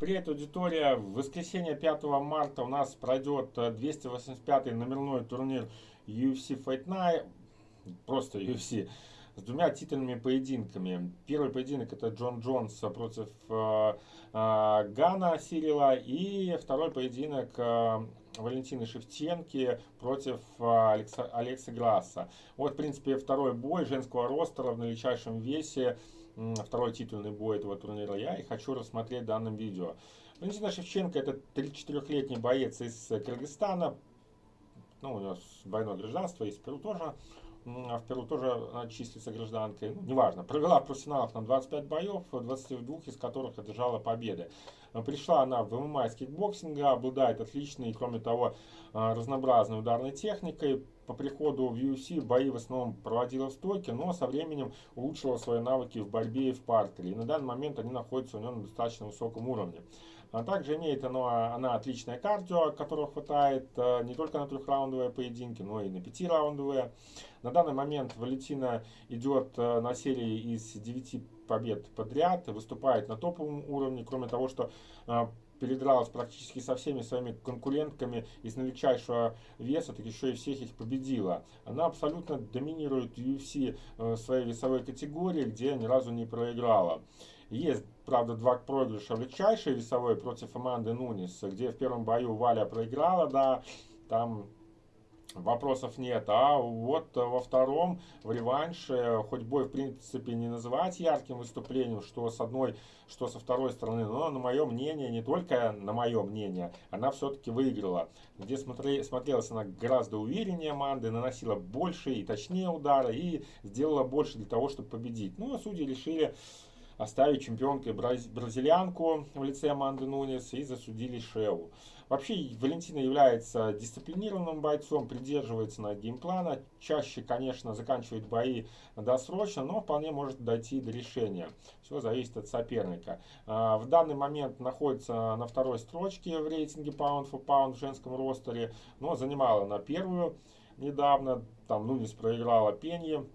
Привет, аудитория! В воскресенье 5 марта у нас пройдет 285-й номерной турнир UFC Fight Night, просто UFC, с двумя титульными поединками. Первый поединок это Джон Джонс против э, э, Гана Сирила и второй поединок э, Валентины Шевченки против э, Алекса, Алекса Грасса. Вот, в принципе, второй бой женского ростера в величайшем весе второй титульный бой этого турнира я и хочу рассмотреть в данном видео. Валентина Шевченко это 34-летний боец из Кыргызстана. Ну, у него двойное гражданство, из Перу тоже. А в Перу тоже числится гражданкой. Ну, неважно. Провела в профессионалах на 25 боев, 22 из которых одержала победы. Пришла она в ММА из кикбоксинга, обладает отличной, кроме того, разнообразной ударной техникой. По приходу в UFC бои в основном проводила в стойке, но со временем улучшила свои навыки в борьбе и в партере. И на данный момент они находятся у нее на достаточно высоком уровне. А также имеет она, она отличное кардио, которого хватает а, не только на трехраундовые поединки, но и на пятираундовые. На данный момент Валентина идет на серии из 9 побед подряд, выступает на топовом уровне, кроме того, что а, передралась практически со всеми своими конкурентками из величайшего веса, так еще и всех их победила. Она абсолютно доминирует UFC в своей весовой категории, где ни разу не проиграла. Есть, правда, два проигрыша в величайшей весовой против Аманды Нунис, где в первом бою Валя проиграла, да, там вопросов нет. А вот во втором, в реванше, хоть бой в принципе не называть ярким выступлением, что с одной, что со второй стороны, но на мое мнение, не только на мое мнение, она все-таки выиграла. Где смотри, смотрелась она гораздо увереннее Манды, наносила больше и точнее удары и сделала больше для того, чтобы победить. Ну, а судьи решили оставить чемпионкой бразильянку в лице Аманды Нунес и засудили Шеу. Вообще Валентина является дисциплинированным бойцом, придерживается на геймплана, чаще, конечно, заканчивает бои досрочно, но вполне может дойти до решения. Все зависит от соперника. А, в данный момент находится на второй строчке в рейтинге Pound for Pound в женском ростере, но занимала на первую недавно, там Нунис проиграла Пенье,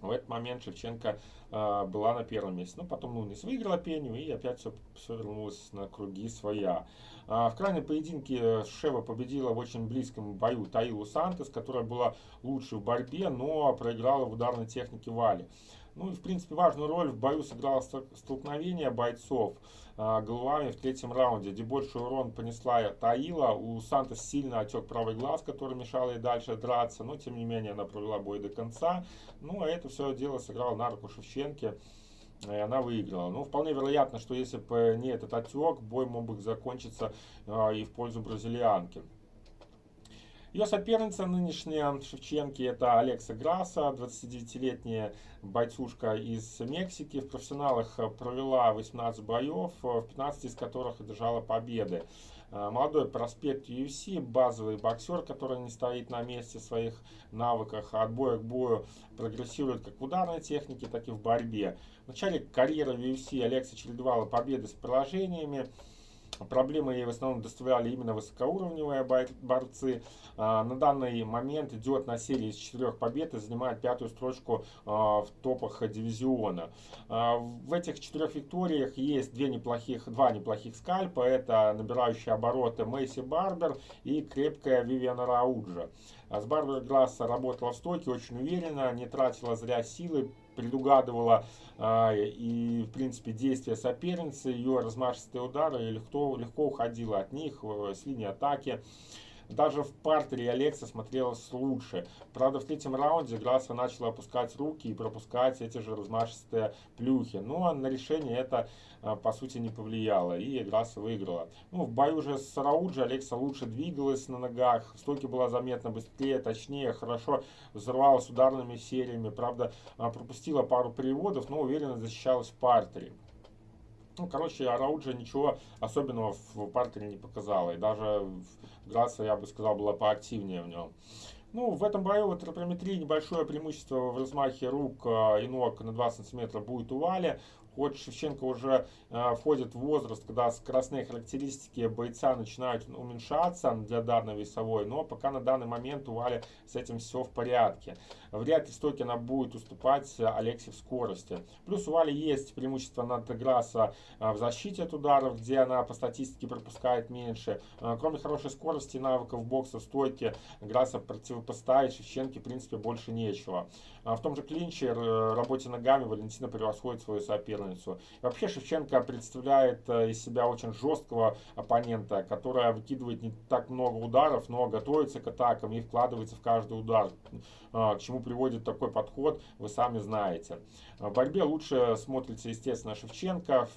в этот момент Шевченко э, была на первом месте. Но ну, потом Нунис выиграла пеню и опять все, все вернулось на круги своя. А в крайнем поединке Шева победила в очень близком бою Таилу Сантос, которая была лучше в борьбе, но проиграла в ударной технике Вали. Ну и в принципе важную роль в бою сыграло столкновение бойцов а, головами в третьем раунде, где больший урон понесла Таила. У Сантос сильно отек правый глаз, который мешал ей дальше драться, но тем не менее она провела бой до конца. Ну а это все дело сыграло на руку Шевченке и она выиграла. Ну, вполне вероятно, что если бы не этот отек, бой мог бы закончиться э, и в пользу бразильянки. Ее соперница нынешняя Шевченки это Алекса Граса, 29-летняя бойцушка из Мексики. В профессионалах провела 18 боев, в 15 из которых одержала победы. Э, молодой проспект UFC, базовый боксер, который не стоит на месте в своих навыках, от боя к бою прогрессирует как в ударной технике, так и в борьбе. В начале карьеры в UFC Алекса чередовала победы с поражениями. Проблемы ей в основном доставляли именно высокоуровневые борцы. А, на данный момент идет на серии из четырех побед и занимает пятую строчку а, в топах дивизиона. А, в этих четырех викториях есть две неплохих, два неплохих скальпа. Это набирающие обороты Мэйси Барбер и крепкая Вивиана Рауджа. С Барбер Грасса работала в стойке очень уверенно, не тратила зря силы, предугадывала а, и, в принципе, действия соперницы, ее размашистые удары, легко, легко уходила от них э, с линии атаки. Даже в партере Алекса смотрелась лучше. Правда, в третьем раунде Грасса начала опускать руки и пропускать эти же размашистые плюхи. Но на решение это, а, по сути, не повлияло. И Грасса выиграла. Ну, в бою уже с Рауджи Алекса лучше двигалась на ногах. В стойке была заметно быстрее, точнее, хорошо взорвалась ударными сериями. Правда, а, пропустила пару переводов, но уверенно защищалась в партере. Ну, короче, Арауджа ничего особенного в партере не показала. И даже Грация, я бы сказал, была поактивнее в нем. Ну, в этом бою вот трапометрии небольшое преимущество в размахе рук а, и ног на 2 см будет у Вали. Хоть Шевченко уже э, входит в возраст, когда скоростные характеристики бойца начинают уменьшаться для данной весовой, но пока на данный момент у Вали с этим все в порядке. Вряд ли стойки она будет уступать Алексе в скорости. Плюс у Вали есть преимущество над Грасса в защите от ударов, где она по статистике пропускает меньше. Кроме хорошей скорости, навыков бокса в стойке, Грасса противопоставить Шевченке в принципе больше нечего. А в том же клинче э, работе ногами Валентина превосходит свою соперницу. И вообще Шевченко представляет э, из себя очень жесткого оппонента, которая выкидывает не так много ударов, но готовится к атакам и вкладывается в каждый удар. А, к чему приводит такой подход, вы сами знаете. В борьбе лучше смотрится, естественно, Шевченко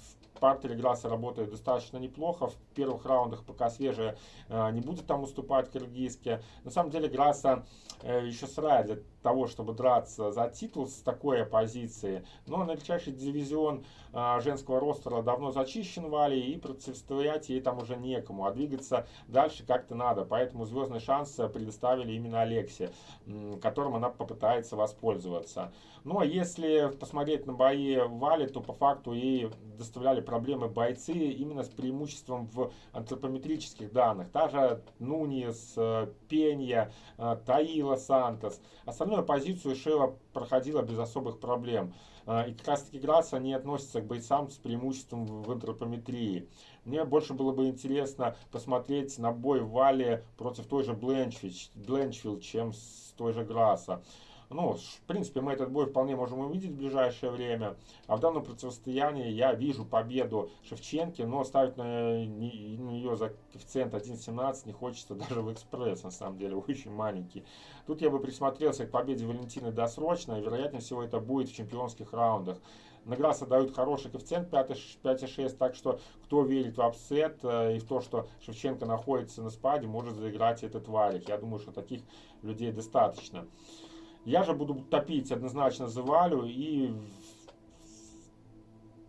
партере Грасса работает достаточно неплохо. В первых раундах пока свежая э, не будет там уступать киргизке. На самом деле Грасса э, еще сырая для того, чтобы драться за титул с такой оппозиции. Но величайший дивизион э, женского ростера давно зачищен Вали и противостоять ей там уже некому. А двигаться дальше как-то надо. Поэтому звездный шанс предоставили именно Алексе, которым она попытается воспользоваться. Ну а если посмотреть на бои Вали, то по факту ей доставляли проблемы бойцы именно с преимуществом в антропометрических данных. Та же Нунис, э, Пенья, э, Таила Сантос. Остальную позицию Шева проходила без особых проблем. Э, и как раз таки Грасс, они относятся к бойцам с преимуществом в антропометрии. Мне больше было бы интересно посмотреть на бой Вали против той же Бленчфилд, чем с той же Грасса. Ну, в принципе, мы этот бой вполне можем увидеть в ближайшее время. А в данном противостоянии я вижу победу Шевченки, но ставить на нее за коэффициент 1.17 не хочется даже в экспресс, на самом деле, очень маленький. Тут я бы присмотрелся к победе Валентины досрочно, и вероятнее всего это будет в чемпионских раундах. На дают хороший коэффициент 5,6, так что кто верит в upset э, и в то, что Шевченко находится на спаде, может заиграть этот варик. Я думаю, что таких людей достаточно. Я же буду топить однозначно за Валю и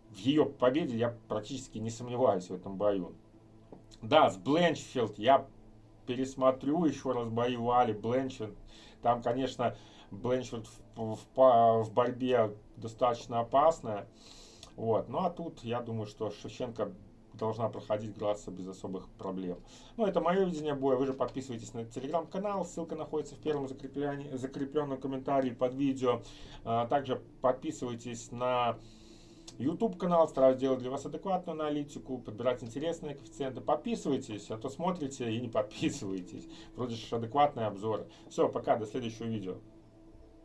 в ее победе я практически не сомневаюсь в этом бою. Да, с Бленчфилд я пересмотрю еще раз бои Вали, Бленчфилд. Там, конечно, Бленчфилд в, в, в борьбе достаточно опасная. Вот. Ну а тут я думаю, что Шевченко должна проходить Грасса без особых проблем. Ну, это мое видение боя. Вы же подписывайтесь на телеграм-канал. Ссылка находится в первом закрепленном комментарии под видео. А, также подписывайтесь на YouTube канал, стараюсь делать для вас адекватную аналитику, подбирать интересные коэффициенты. Подписывайтесь, а то смотрите и не подписывайтесь. Вроде же адекватные обзоры. Все, пока, до следующего видео.